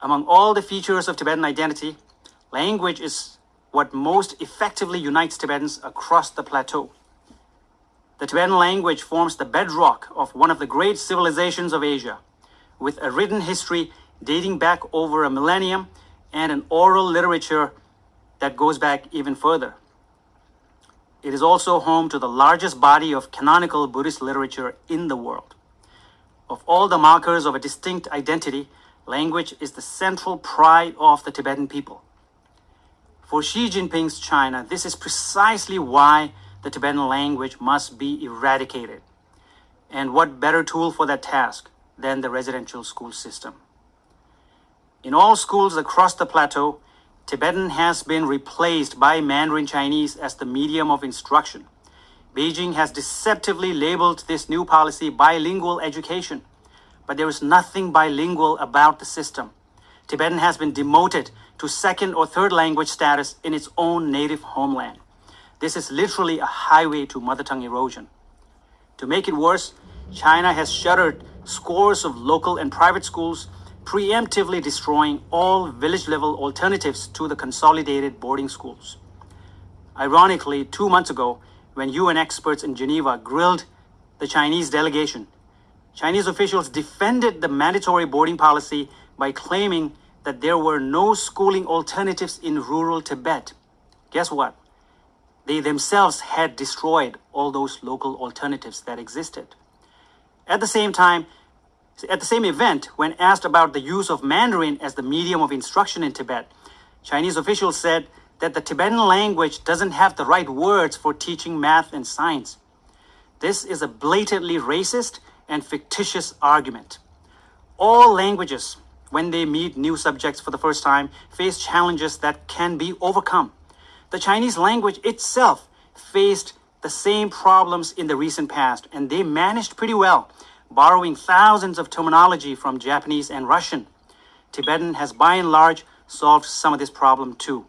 Among all the features of Tibetan identity, language is what most effectively unites Tibetans across the plateau. The Tibetan language forms the bedrock of one of the great civilizations of Asia, with a written history dating back over a millennium and an oral literature that goes back even further. It is also home to the largest body of canonical Buddhist literature in the world. Of all the markers of a distinct identity, language is the central pride of the Tibetan people. For Xi Jinping's China, this is precisely why the Tibetan language must be eradicated. And what better tool for that task than the residential school system? In all schools across the plateau, Tibetan has been replaced by Mandarin Chinese as the medium of instruction. Beijing has deceptively labeled this new policy bilingual education, but there is nothing bilingual about the system. Tibetan has been demoted to second or third language status in its own native homeland. This is literally a highway to mother tongue erosion. To make it worse, China has shuttered scores of local and private schools preemptively destroying all village-level alternatives to the consolidated boarding schools. Ironically, two months ago, when UN experts in Geneva grilled the Chinese delegation, Chinese officials defended the mandatory boarding policy by claiming that there were no schooling alternatives in rural Tibet. Guess what? They themselves had destroyed all those local alternatives that existed. At the same time, at the same event, when asked about the use of Mandarin as the medium of instruction in Tibet, Chinese officials said that the Tibetan language doesn't have the right words for teaching math and science. This is a blatantly racist and fictitious argument. All languages, when they meet new subjects for the first time, face challenges that can be overcome. The Chinese language itself faced the same problems in the recent past, and they managed pretty well borrowing thousands of terminology from Japanese and Russian. Tibetan has by and large solved some of this problem too.